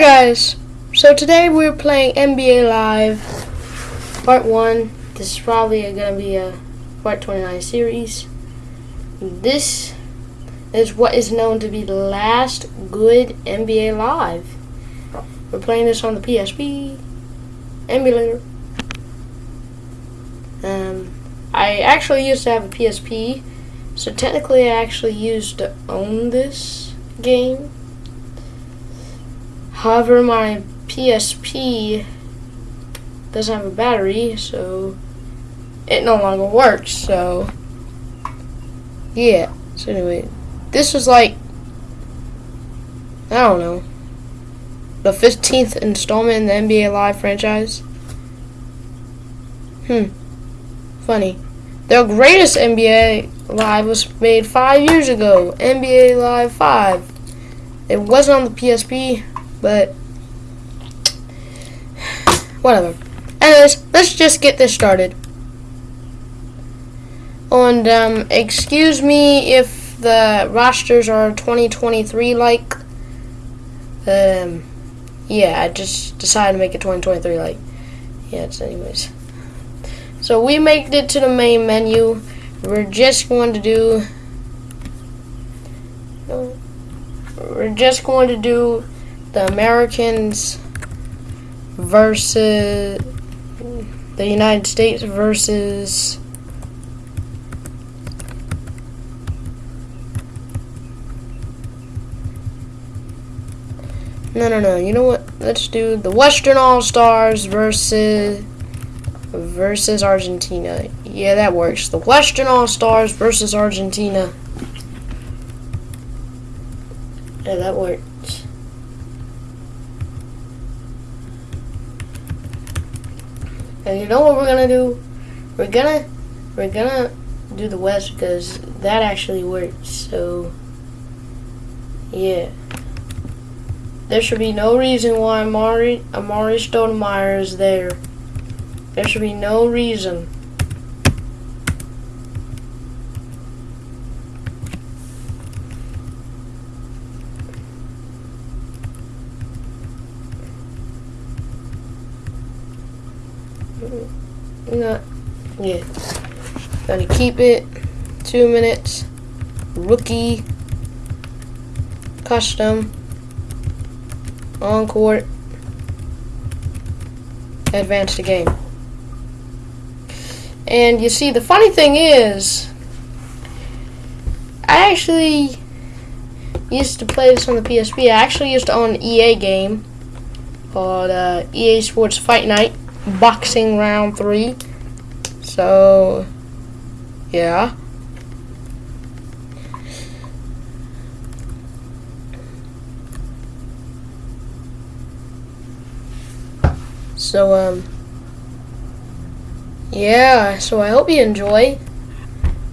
Guys! So today we're playing NBA Live Part 1. This is probably going to be a Part 29 series. This is what is known to be the last good NBA Live. We're playing this on the PSP emulator. Um, I actually used to have a PSP, so technically I actually used to own this game However, my PSP doesn't have a battery, so it no longer works. So, yeah. So anyway, this was like, I don't know, the 15th installment in the NBA Live franchise. Hmm. Funny. The greatest NBA Live was made five years ago. NBA Live 5. It wasn't on the PSP, but whatever. Anyways, let's just get this started. And um, excuse me if the rosters are 2023 like. Um, yeah, I just decided to make it 2023 like. Yeah, it's anyways. So we made it to the main menu. We're just going to do. We're just going to do the Americans versus the United States versus No, no, no. You know what? Let's do the Western All-Stars versus versus Argentina. Yeah, that works. The Western All-Stars versus Argentina. Yeah, that works. And you know what we're gonna do? We're gonna we're gonna do the west because that actually works. So yeah. There should be no reason why Amari Amar'e Stoudemire is there. There should be no reason. No. Yeah. Gonna keep it. Two minutes. Rookie. Custom. On court. Advance the game. And you see, the funny thing is, I actually used to play this on the PSP. I actually used to own an EA game called uh, EA Sports Fight Night boxing round three. So, yeah. So, um, yeah, so I hope you enjoy.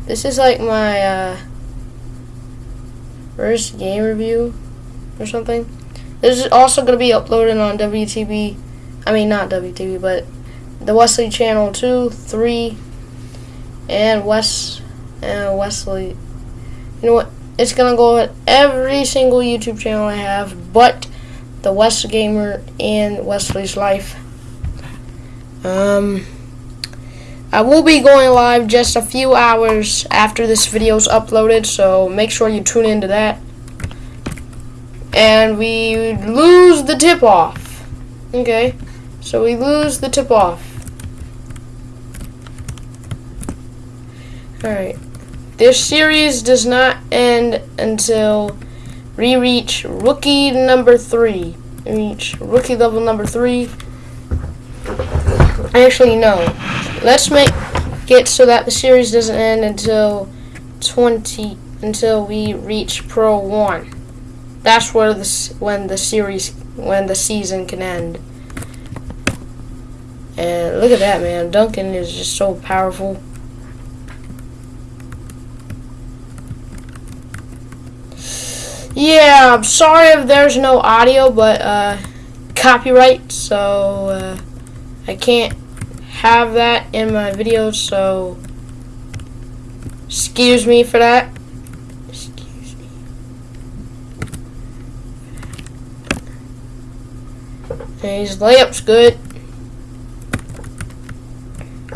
This is like my, uh, first game review or something. This is also going to be uploaded on WTB I mean, not WTV, but the Wesley Channel 2, 3, and West and Wesley. You know what? It's gonna go at every single YouTube channel I have, but the West Gamer and Wesley's Life. Um, I will be going live just a few hours after this video is uploaded, so make sure you tune into that. And we lose the tip off. Okay. So we lose the tip off. Alright. This series does not end until we reach rookie number three. Reach rookie level number three. Actually, no. Let's make it so that the series doesn't end until 20 until we reach Pro 1. That's where this when the series when the season can end. And look at that, man. Duncan is just so powerful. Yeah, I'm sorry if there's no audio, but uh, copyright, so uh, I can't have that in my videos, so excuse me for that. Excuse me. And his layup's good.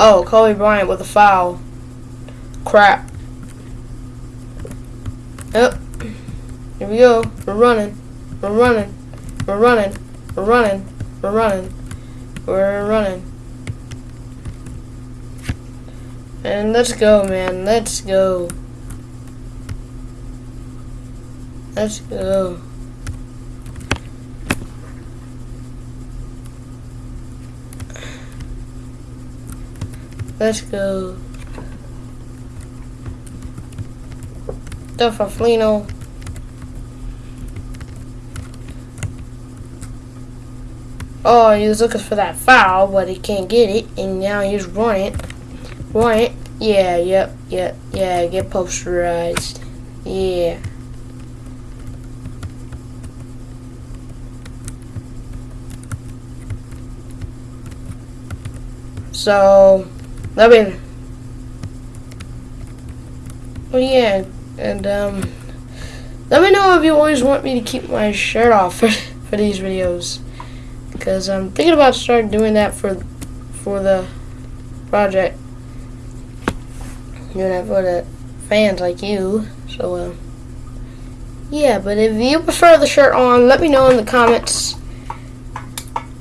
Oh, Kobe Bryant with a foul. Crap. Yep. Here we go. We're running. We're running. We're running. We're running. We're running. We're running. And let's go, man. Let's go. Let's go. Let's go. Flino. Oh, he was looking for that foul, but he can't get it, and now he's running. Running. Yeah, yep, yep, yeah, get posterized. Yeah. So, I mean, well, yeah, and um, let me know if you always want me to keep my shirt off for, for these videos, because I'm thinking about starting doing that for for the project, doing that for the fans like you. So, uh, yeah, but if you prefer the shirt on, let me know in the comments.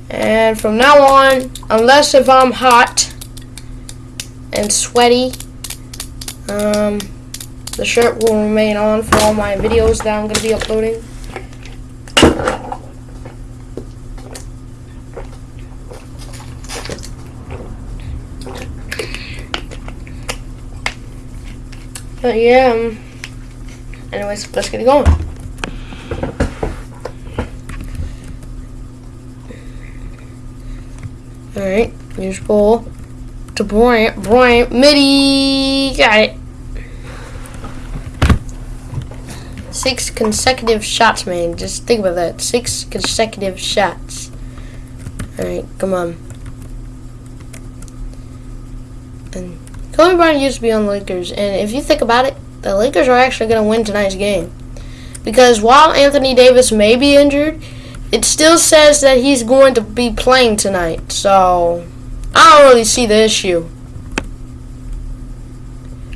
And from now on, unless if I'm hot, and sweaty. Um, the shirt will remain on for all my videos that I'm going to be uploading. But yeah, um, anyways, let's get it going. Alright, here's bowl to Bryant. Bryant. Midi. Got it. Six consecutive shots, man. Just think about that. Six consecutive shots. Alright, come on. And Kobe Bryant used to be on the Lakers. And if you think about it, the Lakers are actually going to win tonight's game. Because while Anthony Davis may be injured, it still says that he's going to be playing tonight. So, I don't really see the issue.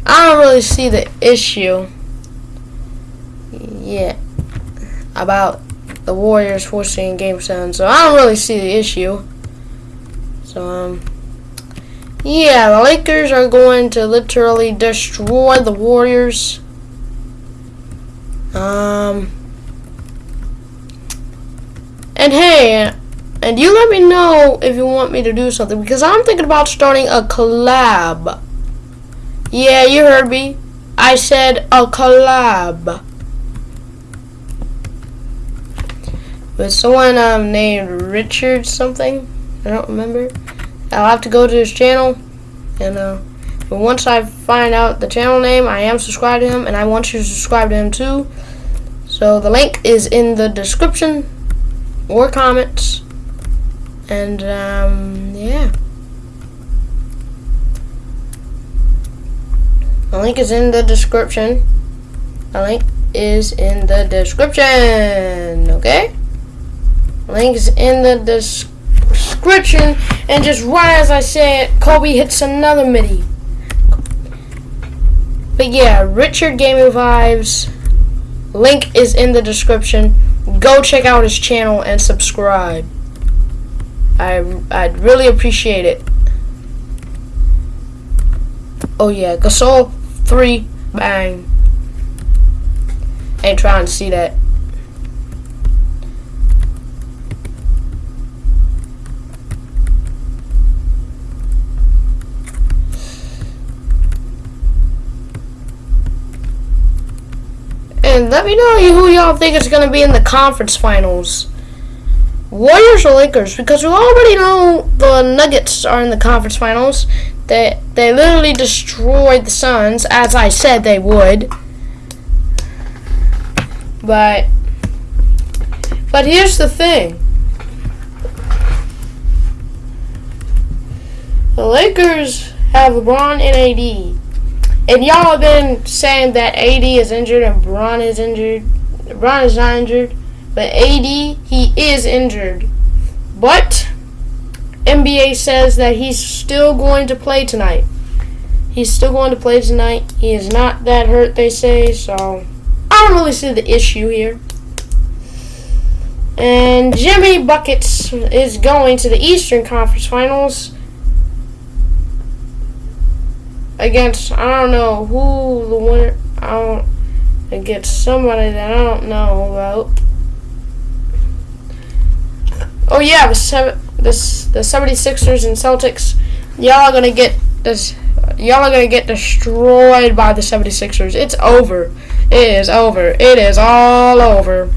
I don't really see the issue yet about the Warriors forcing Game 7. So I don't really see the issue. So, um, yeah, the Lakers are going to literally destroy the Warriors. Um, and hey, and you let me know if you want me to do something because I'm thinking about starting a collab. Yeah, you heard me. I said a collab. With someone um, named Richard something. I don't remember. I'll have to go to his channel. And uh, but once I find out the channel name, I am subscribed to him. And I want you to subscribe to him too. So the link is in the description or comments. And, um, yeah. The link is in the description. The link is in the description, okay? Link is in the description. And just right as I say it, Kobe hits another midi. But yeah, Richard Gaming Vibes. Link is in the description. Go check out his channel and subscribe. I, I'd really appreciate it. Oh yeah, Gasol 3, bang. Ain't trying to see that. And let me know who y'all think is going to be in the conference finals. Warriors or Lakers? Because we already know the Nuggets are in the conference finals. They they literally destroyed the Suns, as I said they would. But but here's the thing. The Lakers have LeBron and AD. And y'all have been saying that AD is injured and LeBron is injured. LeBron is not injured. But AD, he is injured. But NBA says that he's still going to play tonight. He's still going to play tonight. He is not that hurt, they say, so I don't really see the issue here. And Jimmy Buckets is going to the Eastern Conference Finals against I don't know who the winner I don't against somebody that I don't know about. Oh yeah, the the 76ers and Celtics y'all are gonna get this y'all are gonna get destroyed by the 76ers. It's over. It is over. It is all over.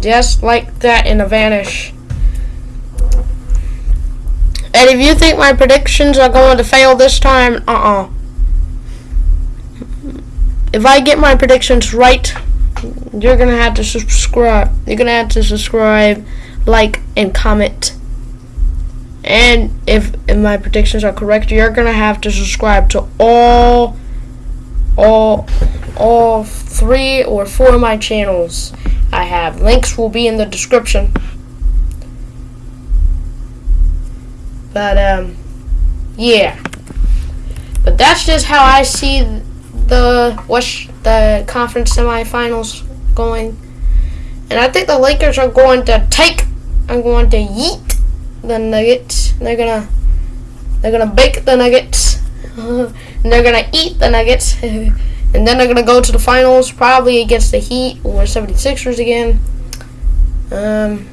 Just like that in a vanish. And if you think my predictions are going to fail this time, uh-uh. If I get my predictions right, you're going to have to subscribe. You're going to have to subscribe, like, and comment. And if, if my predictions are correct, you're to have to subscribe to all, all, all three or four of my channels. I have. Links will be in the description. But, um, yeah. But that's just how I see the West, the conference semifinals going. And I think the Lakers are going to take, I'm going to yeet the Nuggets. They're gonna, they're gonna bake the Nuggets. and they're gonna eat the Nuggets. And then they're to go to the finals, probably against the Heat or 76ers again. Um,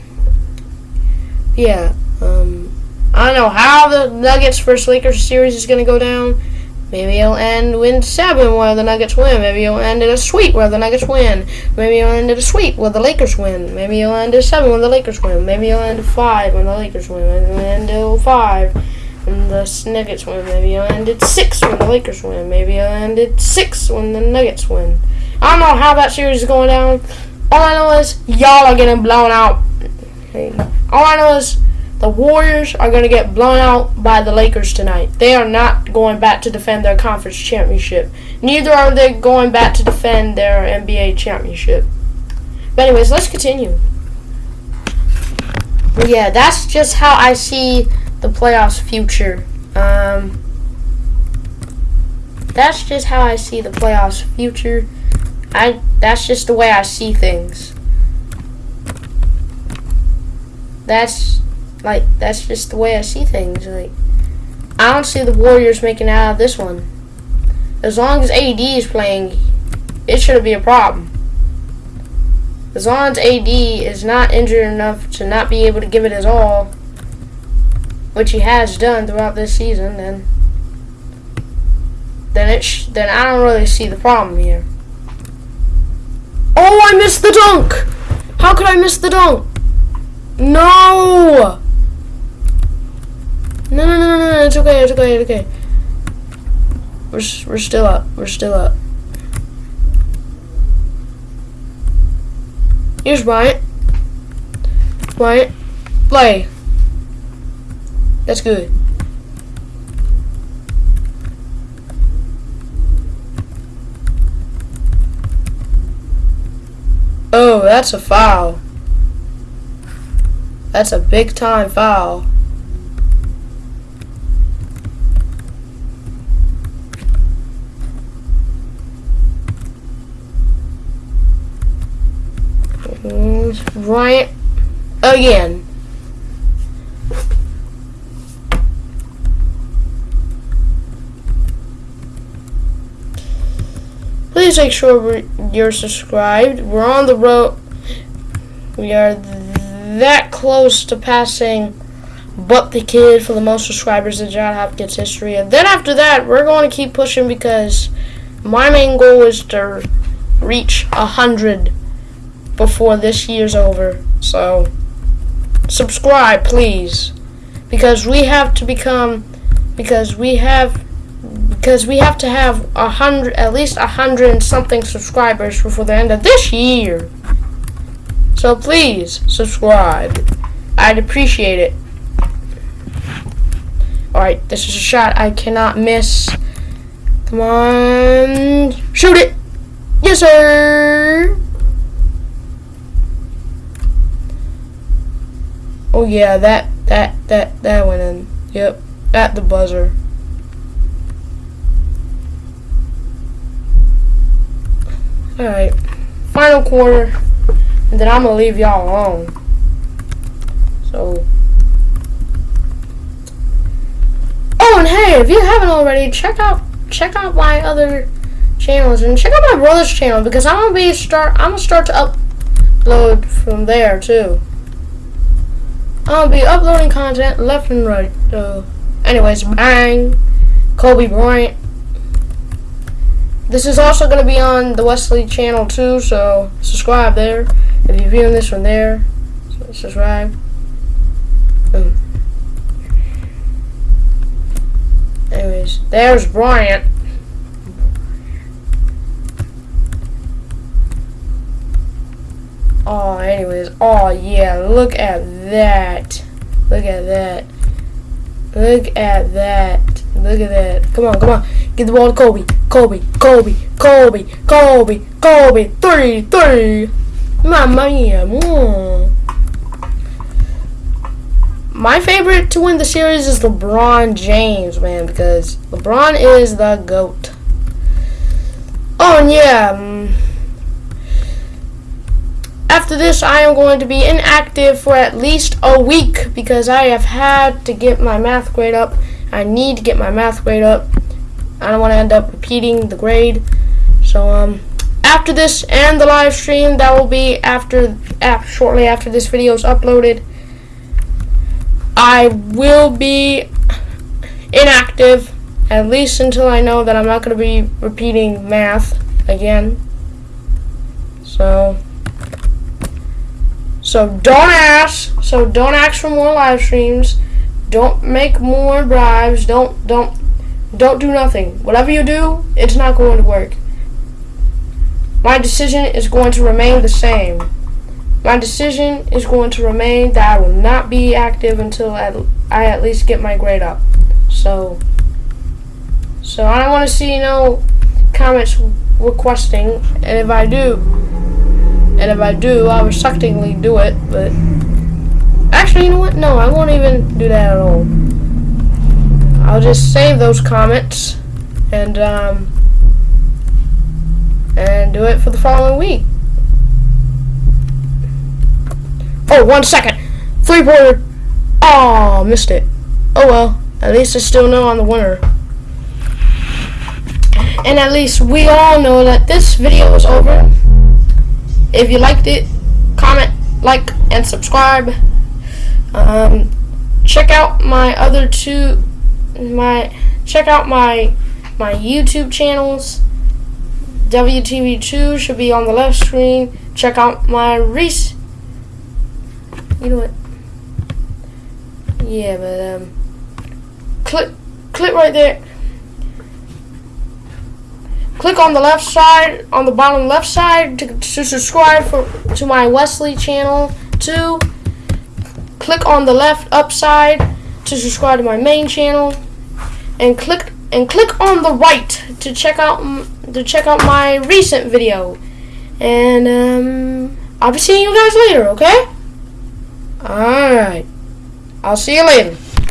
yeah. Um, I don't know how the Nuggets versus Lakers series is to go down. Maybe it'll end win seven where the Nuggets win. Maybe it'll end in a sweep where the Nuggets win. Maybe it'll end in a sweep where the Lakers win. Maybe it'll end in seven where the Lakers win. Maybe it'll end in five when the Lakers win. Maybe it'll end in five and the Nuggets win. Maybe it'll end at six when the Lakers win. Maybe it'll end at six when the Nuggets win. I don't know how that series is going down. All I know is y'all are getting blown out. All I know is the Warriors are going to get blown out by the Lakers tonight. They are not going back to defend their conference championship. Neither are they going back to defend their NBA championship. But anyways, let's continue. Yeah, that's just how I see the playoffs future. Um, that's just how I see the playoffs future. I that's just the way I see things. That's like that's just the way I see things. Like I don't see the Warriors making out of this one. As long as AD is playing, it shouldn't be a problem. As long as AD is not injured enough to not be able to give it his all, which he has done throughout this season, then then it then I don't really see the problem here. Oh, I missed the dunk! How could I miss the dunk? No! No, no, no, no, no, it's okay, it's okay, it's okay. We're, we're still up, we're still up. Here's Bryant. Bryant, play. That's good. Oh, that's a foul. That's a big time foul. Right again. Please make sure you're subscribed. We're on the road. We are that close to passing but the kid for the most subscribers in John Hopkins history. And then after that, we're going to keep pushing because my main goal is to reach a hundred before this year's over. So subscribe, please, because we have to become because we have because we have to have a hundred, at least a hundred and something subscribers before the end of this year. So please subscribe. I'd appreciate it. Alright, this is a shot I cannot miss. Come on. Shoot it! Yes, sir! Oh yeah, that That that that went in. Yep. At the buzzer. Alright. Final quarter. And then I'm gonna leave y'all alone. So Oh and hey, if you haven't already, check out check out my other channels and check out my brother's channel because I'm gonna be start I'm gonna start to upload from there too. I'll be uploading content left and right. So anyways, bang. Kobe Bryant. This is also going to be on the Wesley channel too, so subscribe there. If you're viewing this from there, subscribe. Anyways, there's Bryant. Oh, anyways. Oh, yeah. Look at that. Look at that. Look at that. Look at that. Come on, come on. Get the ball to Kobe. Kobe. Kobe. Kobe. Kobe. Kobe. Three. Three. Mamma mia. Mm. My favorite to win the series is LeBron James, man, because LeBron is the GOAT. Oh, yeah. After this, I am going to be inactive for at least a week because I have had to get my math grade up. I need to get my math grade up. I don't want to end up repeating the grade. So, um, after this and the live stream, that will be after, after shortly after this video is uploaded. I will be inactive at least until I know that I'm not going to be repeating math again. So, so don't ask. So don't ask for more live streams. Don't make more bribes. Don't don't don't do nothing. Whatever you do, it's not going to work. My decision is going to remain the same. My decision is going to remain that I will not be active until I at least get my grade up. So, so I don't want to see no comments requesting, and if I do, and if I do, I will suctingly do it, but actually, you know what? No, I won't even do that at all. I'll just save those comments and um, and do it for the following week. Oh, one second. Three pointer. Oh, missed it. Oh well. At least I still know I'm the winner. And at least we all know that this video is over. If you liked it, comment, like, and subscribe. Um, check out my other two, my check out my my YouTube channels. WTV2 should be on the left screen. Check out my Reese you know what? Yeah, but um, click click right there. Click on the left side, on the bottom left side, to, to subscribe for to my Wesley channel. Two. Click on the left up side to subscribe to my main channel, and click and click on the right to check out to check out my recent video. And um, I'll be seeing you guys later. Okay. Alright. I'll see you later.